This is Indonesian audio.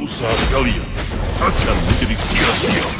usaha kalian akan menjadi sia-sia.